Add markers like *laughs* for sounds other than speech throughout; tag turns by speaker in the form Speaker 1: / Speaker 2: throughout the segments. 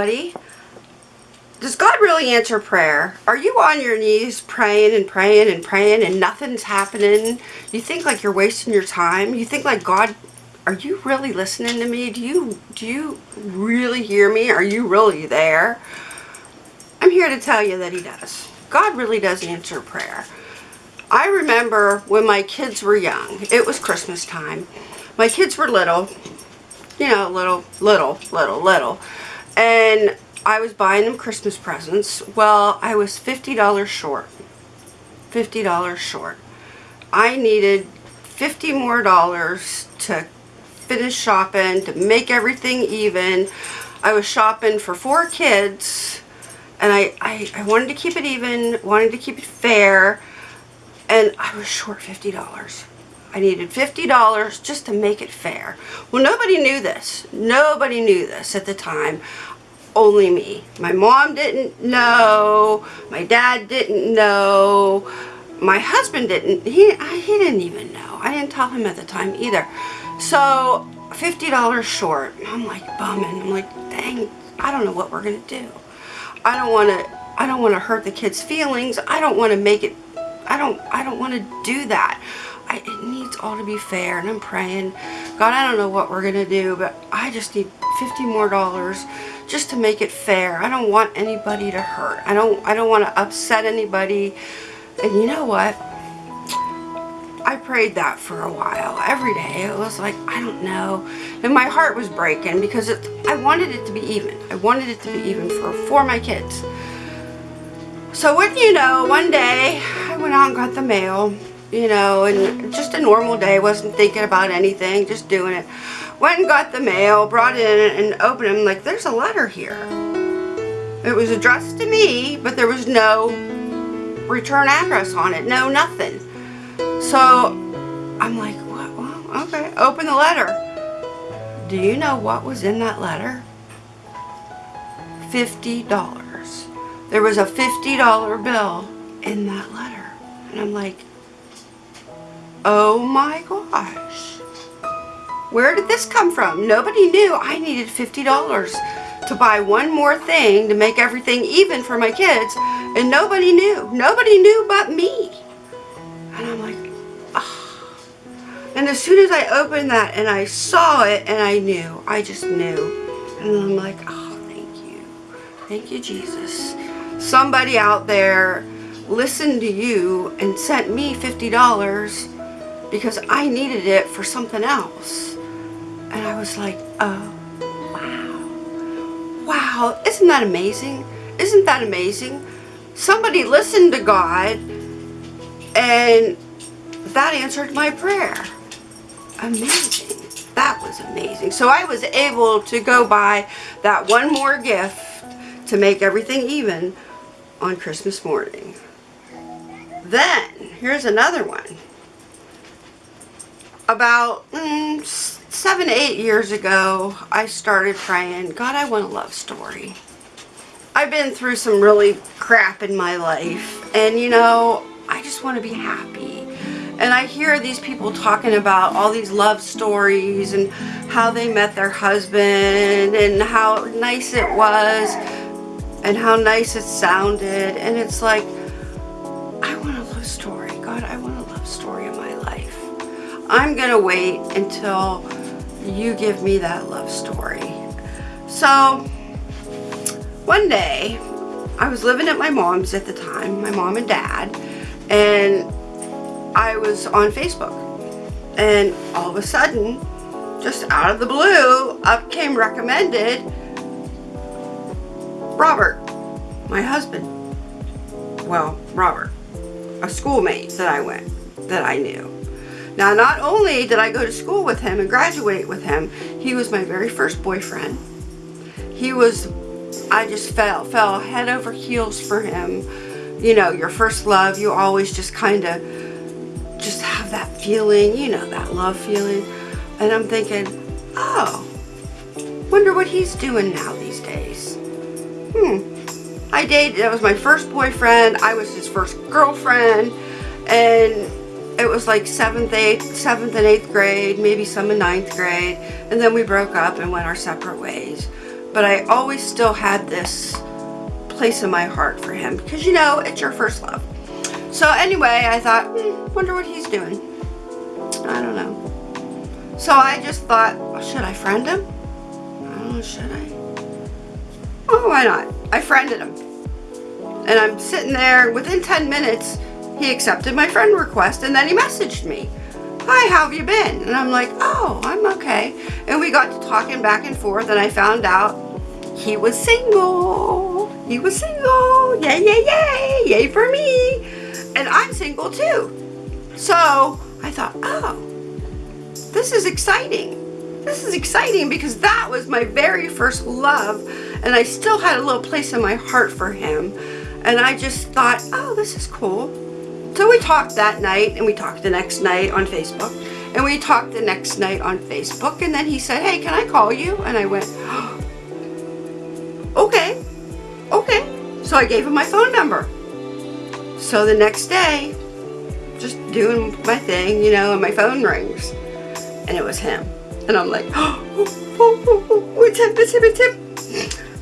Speaker 1: everybody. Does God really answer prayer? Are you on your knees praying and praying and praying and nothing's happening? You think like you're wasting your time? You think like God, are you really listening to me? Do you, do you really hear me? Are you really there? I'm here to tell you that he does. God really does answer prayer. I remember when my kids were young, it was Christmas time. My kids were little, you know, little, little, little, little. And I was buying them Christmas presents. Well, I was $50 short. $50 short. I needed 50 more dollars to finish shopping, to make everything even. I was shopping for four kids and I, I, I wanted to keep it even, wanted to keep it fair, and I was short $50. I needed $50 just to make it fair. Well, nobody knew this. Nobody knew this at the time only me. My mom didn't know. My dad didn't know. My husband didn't. He, he didn't even know. I didn't tell him at the time either. So $50 short. I'm like bumming. I'm like, dang, I don't know what we're going to do. I don't want to I don't want to hurt the kids' feelings. I don't want to make it I don't I don't want to do that. I, it needs all to be fair and I'm praying God I don't know what we're gonna do but I just need 50 more dollars just to make it fair. I don't want anybody to hurt. I don't I don't want to upset anybody. And you know what? I prayed that for a while. Every day. It was like, I don't know. And my heart was breaking because it, I wanted it to be even. I wanted it to be even for, for my kids. So what do you know, one day I went out and got the mail, you know, and just a normal day. Wasn't thinking about anything, just doing it. Went and got the mail, brought it in and opened it. like, there's a letter here. It was addressed to me, but there was no return address on it. No, nothing. So I'm like, what? Well, okay. Open the letter. Do you know what was in that letter? $50. There was a $50 bill in that letter. And I'm like, oh my gosh. Where did this come from? Nobody knew I needed $50 to buy one more thing to make everything even for my kids. And nobody knew. Nobody knew but me. And I'm like, ah. And as soon as I opened that and I saw it and I knew, I just knew. And I'm like, oh, thank you. Thank you, Jesus. Somebody out there listened to you and sent me $50 because I needed it for something else. And I was like, oh, wow. Wow, isn't that amazing? Isn't that amazing? Somebody listened to God and that answered my prayer. Amazing. That was amazing. So I was able to go buy that one more gift to make everything even on Christmas morning. Then, here's another one. About mm, seven, eight years ago, I started praying, God, I want a love story. I've been through some really crap in my life, and you know, I just want to be happy. And I hear these people talking about all these love stories and how they met their husband and how nice it was and how nice it sounded. And it's like, I want a love story. I'm going to wait until you give me that love story. So, one day, I was living at my mom's at the time, my mom and dad, and I was on Facebook. And all of a sudden, just out of the blue, up came recommended Robert, my husband. Well, Robert, a schoolmate that I went, that I knew. Now, not only did I go to school with him and graduate with him, he was my very first boyfriend. He was, I just fell, fell head over heels for him. You know, your first love, you always just kind of just have that feeling, you know, that love feeling. And I'm thinking, oh, wonder what he's doing now these days. Hmm. I dated, that was my first boyfriend. I was his first girlfriend. And it was like 7th, 8th, 7th and 8th grade, maybe some in ninth grade, and then we broke up and went our separate ways. but I always still had this place in my heart for him because you know it's your first love. So anyway, I thought, hmm, wonder what he's doing. I don't know. So I just thought, should I friend him? Know, should I? Oh, why not? I friended him. And I'm sitting there, within 10 minutes, he accepted my friend request and then he messaged me. Hi, how have you been? And I'm like, oh, I'm okay. And we got to talking back and forth and I found out he was single. He was single. Yay, yay, yay. Yay for me. And I'm single too. So I thought, oh, this is exciting. This is exciting because that was my very first love and I still had a little place in my heart for him. And I just thought, oh, this is cool. So we talked that night and we talked the next night on Facebook and we talked the next night on Facebook and then he said, hey, can I call you? And I went, oh, okay, okay. So I gave him my phone number. So the next day, just doing my thing, you know, and my phone rings and it was him. And I'm like, oh, oh, oh, oh, it's him, it's him, it's him.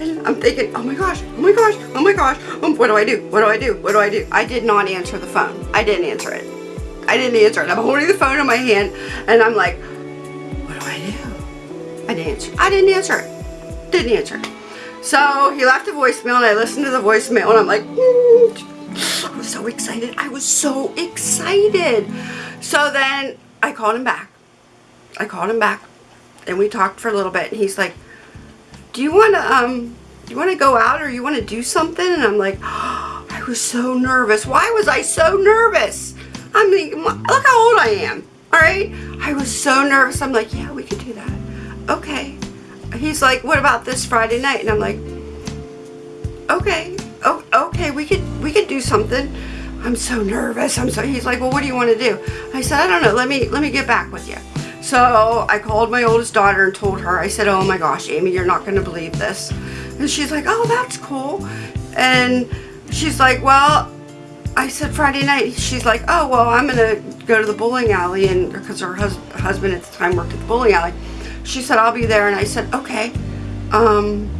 Speaker 1: I'm thinking, oh my gosh, oh my gosh, oh my gosh, um, what do I do? What do I do? What do I do? I did not answer the phone. I didn't answer it. I didn't answer it. I'm holding the phone in my hand and I'm like, what do I do? I didn't answer. I didn't answer it. Didn't answer. So he left a voicemail and I listened to the voicemail and I'm like, mm. I was so excited. I was so excited. So then I called him back. I called him back and we talked for a little bit and he's like, do you want to, um, you want to go out or you want to do something? And I'm like, oh, *gasps* I was so nervous. Why was I so nervous? I mean, look how old I am. All right. I was so nervous. I'm like, yeah, we could do that. Okay. He's like, what about this Friday night? And I'm like, okay. Oh, okay. We could, we could do something. I'm so nervous. I'm so, he's like, well, what do you want to do? I said, I don't know. Let me, let me get back with you. So I called my oldest daughter and told her, I said, oh my gosh, Amy, you're not going to believe this. And she's like, oh, that's cool. And she's like, well, I said Friday night. She's like, oh, well, I'm going to go to the bowling alley. And because her hus husband at the time worked at the bowling alley. She said, I'll be there. And I said, okay, um,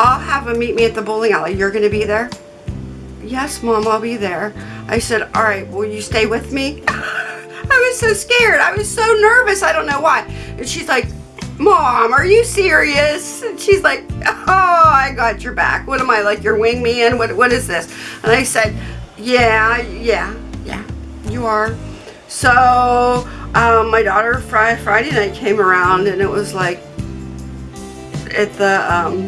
Speaker 1: I'll have him meet me at the bowling alley. You're going to be there? Yes, Mom, I'll be there. I said, all right, will you stay with me? I was so scared. I was so nervous. I don't know why. And she's like, Mom, are you serious? And she's like, oh, I got your back. What am I, like your wingman? What, what is this? And I said, yeah, yeah, yeah, you are. So um, my daughter Friday, Friday night came around and it was like at the um,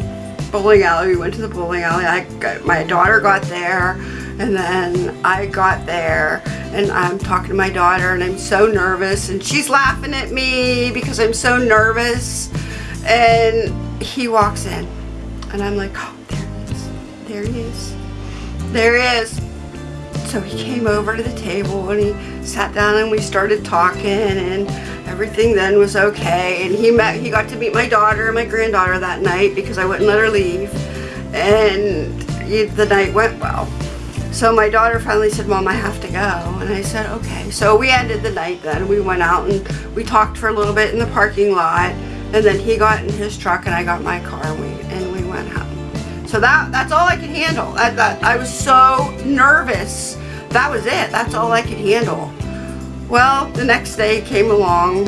Speaker 1: bowling alley. We went to the bowling alley. I got, my daughter got there and then I got there and I'm talking to my daughter and I'm so nervous and she's laughing at me because I'm so nervous. And he walks in and I'm like oh there he is. There he is. There he is. So he came over to the table and he sat down and we started talking and everything then was okay. And he met he got to meet my daughter and my granddaughter that night because I wouldn't let her leave. And the night went well so my daughter finally said, Mom, I have to go. And I said, okay. So we ended the night then. We went out and we talked for a little bit in the parking lot. And then he got in his truck and I got my car and we, and we went home. So that that's all I could handle. I, that, I was so nervous. That was it. That's all I could handle. Well, the next day came along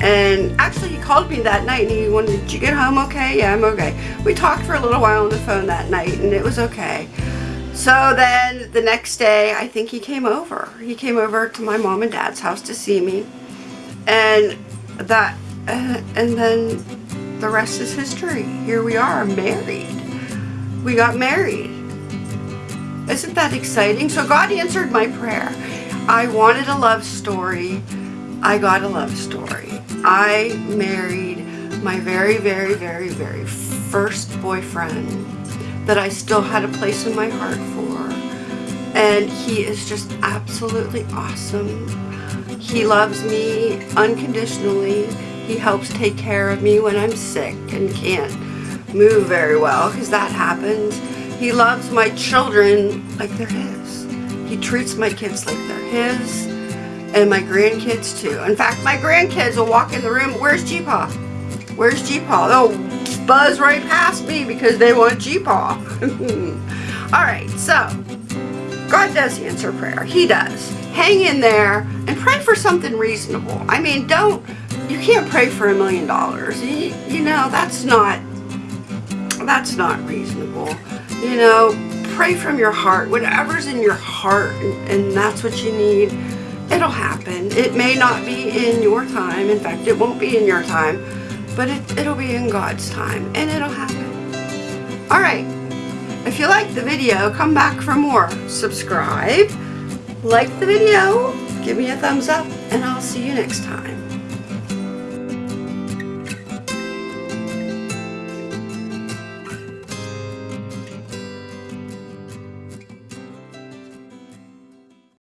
Speaker 1: and actually he called me that night and he wanted, did you get home okay? Yeah, I'm okay. We talked for a little while on the phone that night and it was okay. So then the next day, I think he came over. He came over to my mom and dad's house to see me. And that, uh, and then the rest is history. Here we are, married. We got married. Isn't that exciting? So God answered my prayer. I wanted a love story. I got a love story. I married my very, very, very, very first boyfriend that I still had a place in my heart for. And he is just absolutely awesome. He loves me unconditionally. He helps take care of me when I'm sick and can't move very well because that happens. He loves my children like they're his. He treats my kids like they're his and my grandkids too. In fact, my grandkids will walk in the room, where's G-Paw? Where's G-Paw? Oh, buzz right past me because they want G-Paw. *laughs* Alright, so, God does answer prayer. He does. Hang in there and pray for something reasonable. I mean, don't, you can't pray for a million dollars. You know, that's not, that's not reasonable. You know, pray from your heart. Whatever's in your heart and, and that's what you need, it'll happen. It may not be in your time. In fact, it won't be in your time, but it, it'll be in God's time and it'll happen. All right. If you liked the video, come back for more. Subscribe, like the video, give me a thumbs up, and I'll see you next time.